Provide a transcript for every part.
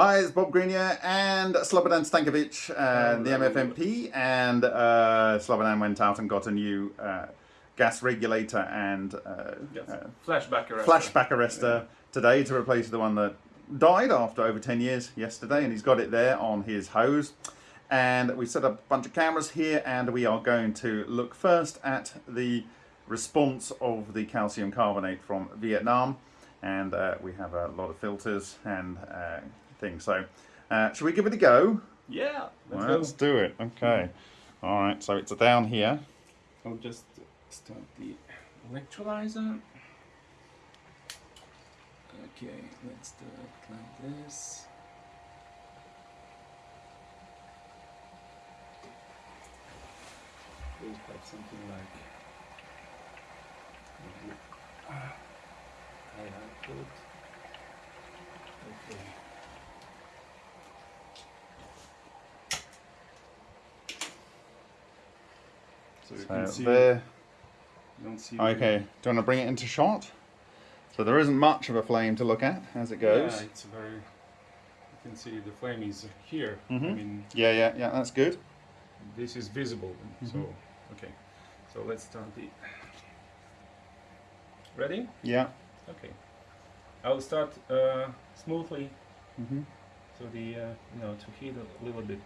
Hi, it's Bob Greenyer and Slobodan Stankovic, uh, the MFMP, and uh, Slobodan went out and got a new uh, gas regulator and uh, Yes. uh, Flashback arrestor. flashback arrestor today to replace the one that died after over 10 years yesterday, and he's got it there on his hose. And we set up a bunch of cameras here, and we are going to look first at the response of the calcium carbonate from Vietnam. And uh, we have a lot of filters and things. So, uh, should we give it a go? Yeah. Let's Let's do it. Okay. All right. So it's down here. I'll just start the electrolyzer. Okay, let's do it like this. We'll have something like high output. Okay. So you can see, there. you don't see Okay. Do you want to bring it into shot? So there isn't much of a flame to look at as it goes. Yeah, it's very. You can see the flame is here. I Mhm. mean, Yeah, yeah, yeah. That's good. this is visible. Mhm. So, okay. So let's start the. Ready? Yeah. Okay. I'll start uh, smoothly, hmm so the uh, you know to heat a little bit.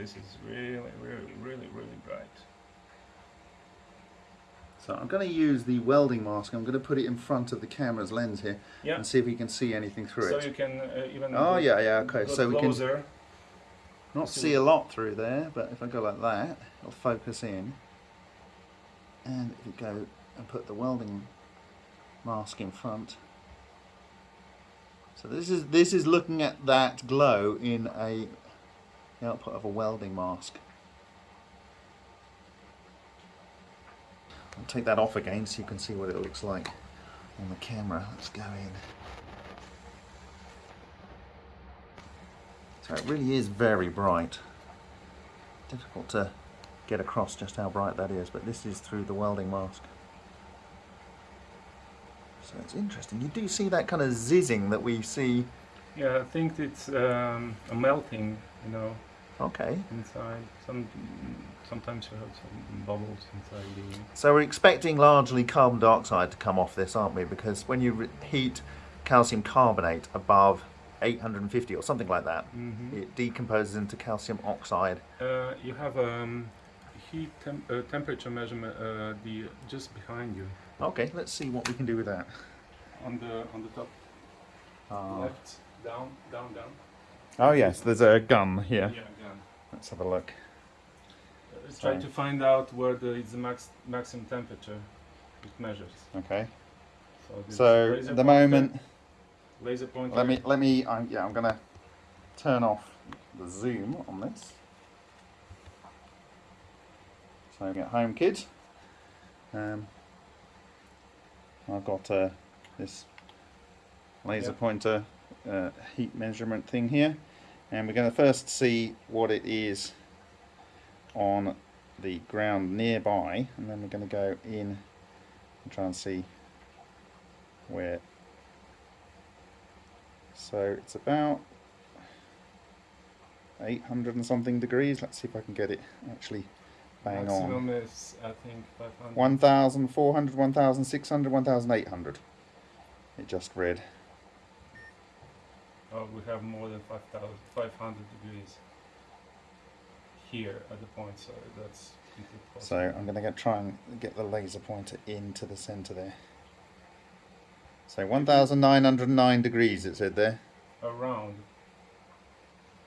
This is really, really, really, really bright. So I'm going to use the welding mask. I'm going to put it in front of the camera's lens here Yeah. and see if we can see anything through So it. So you can uh, even. Oh yeah, yeah. Okay. So we can not see see a lot through there, but if I go like that, it'll focus in. And if you go and put the welding mask in front. So this is this is looking at that glow in a the output of a welding mask. I'll take that off again so you can see what it looks like on the camera. Let's go in. So it really is very bright. Difficult to get across just how bright that is, but this is through the welding mask. So it's interesting. You do see that kind of zizzing that we see. Yeah, I think it's um, a melting. You know, Okay. inside. Some sometimes you have some bubbles inside the. So we're expecting largely carbon dioxide to come off this, aren't we? Because when you heat calcium carbonate above 850 or something like that, Mhm. it decomposes into calcium oxide. Uh, you have um, heat tem- uh, temperature measurement uh, the just behind you Okay, let's see what we can do with that. on the on the top Uh, left down down down. Oh yes, there's a gun here. Yeah, yeah. Let's have a look. Let's try to find out where the is the max maximum temperature it measures. Okay. So, So at the moment, laser pointer. let me let me. I'm, yeah, I'm gonna turn off the zoom on this. So get home, kid. Um, I've got uh, this laser Yeah. pointer uh, heat measurement thing here, and we're going to first see what it is on the ground nearby, and then we're going to go in and try and see where. So it's about 800 and something degrees. Let's see if I can get it actually bang on. maximum is I think 500. 1,400, 1,600, 1,800. It just read. Oh, we have more than 5,000 500 degrees here at the point, so that's So. I'm going to get, try and get the laser pointer into the centre there. So 1,909 degrees it said there. around.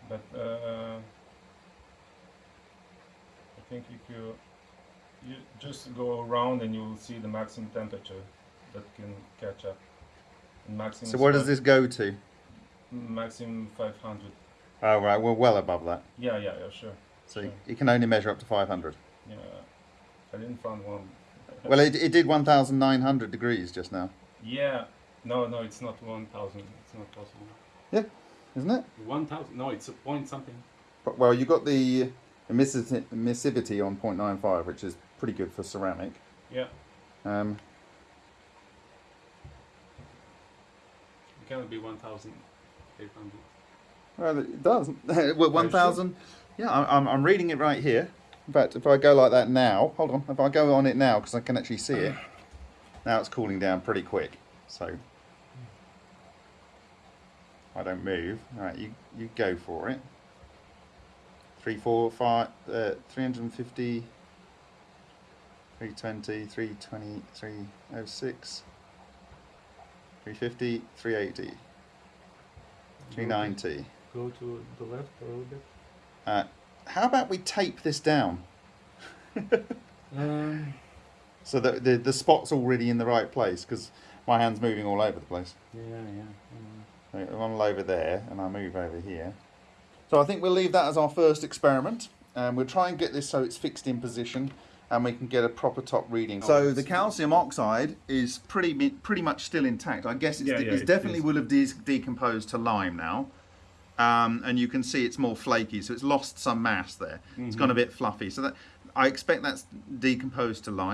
But uh, I think if you you just go around and you will see the maximum temperature that can catch up. Maximum. So where does this go to? Maximum 500. Oh right, we're well above that. Yeah, yeah, yeah, sure. So Sure. it can only measure up to 500. Yeah, I didn't find one. Well, it, it did 1,900 degrees just now, Yeah, no, no, it's not 1,000. It's not possible. Yeah, isn't it? 1,000? No, it's a point something. But, well, you got the emissivity on 0.95, which is pretty good for ceramic. Yeah, Um, it cannot be 1,800. well, it does. well, 1,000. Yeah, I- I'm, I'm reading it right here. In fact, if I go like that now, hold on. If I go on it now, because I can actually see it, now it's cooling down pretty quick. So I don't move. All right, you you go for it. Three, four, five, uh, 350, 320, 320, 306, 350, 380, 390. Go to the left a little bit. Uh, how about we tape this down Um, so that the, the spot's already in the right place because my hand's moving all over the place. yeah, yeah. So I'm over there and I move over here. So I think we'll leave that as our first experiment and we'll try and get this so it's fixed in position and we can get a proper top reading. So the calcium oxide is pretty pretty much still intact. I guess it's, Yeah, de- yeah, it's it definitely is. will have de- decomposed to lime now. Um, and you can see it's more flaky, so it's lost some mass there. It's gone a bit fluffy. So that I expect that's decomposed to lime.